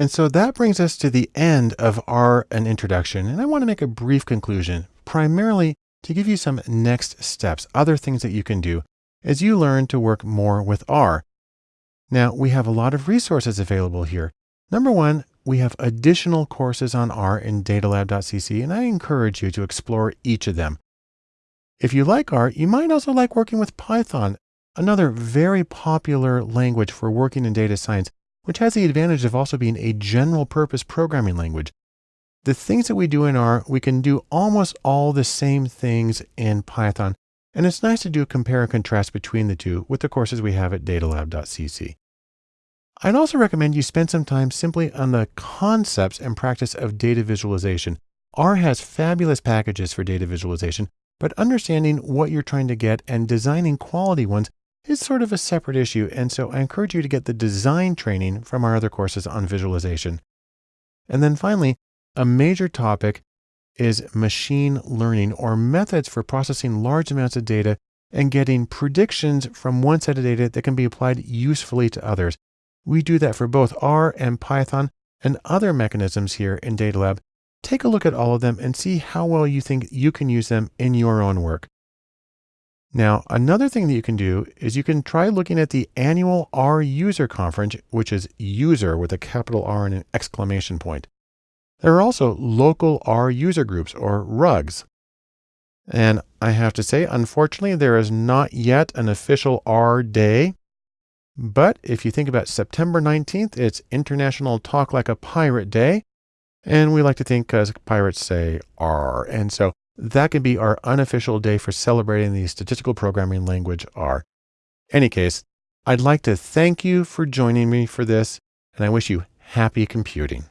And so that brings us to the end of our an introduction. And I want to make a brief conclusion, primarily to give you some next steps, other things that you can do as you learn to work more with R. Now we have a lot of resources available here. Number one, we have additional courses on R in datalab.cc, and I encourage you to explore each of them. If you like R, you might also like working with Python, another very popular language for working in data science, which has the advantage of also being a general purpose programming language. The things that we do in R, we can do almost all the same things in Python, and it's nice to do a compare and contrast between the two with the courses we have at datalab.cc. I'd also recommend you spend some time simply on the concepts and practice of data visualization. R has fabulous packages for data visualization, but understanding what you're trying to get and designing quality ones is sort of a separate issue. And so I encourage you to get the design training from our other courses on visualization. And then finally, a major topic is machine learning or methods for processing large amounts of data and getting predictions from one set of data that can be applied usefully to others. We do that for both R and Python and other mechanisms here in DataLab. Take a look at all of them and see how well you think you can use them in your own work. Now, another thing that you can do is you can try looking at the annual R user conference, which is user with a capital R and an exclamation point. There are also local R user groups or RUGs. And I have to say, unfortunately, there is not yet an official R day. But if you think about September 19th, it's International Talk Like a Pirate Day. And we like to think because pirates say R. And so that can be our unofficial day for celebrating the statistical programming language R. Any case, I'd like to thank you for joining me for this, and I wish you happy computing.